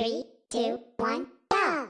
Three, two, one, go!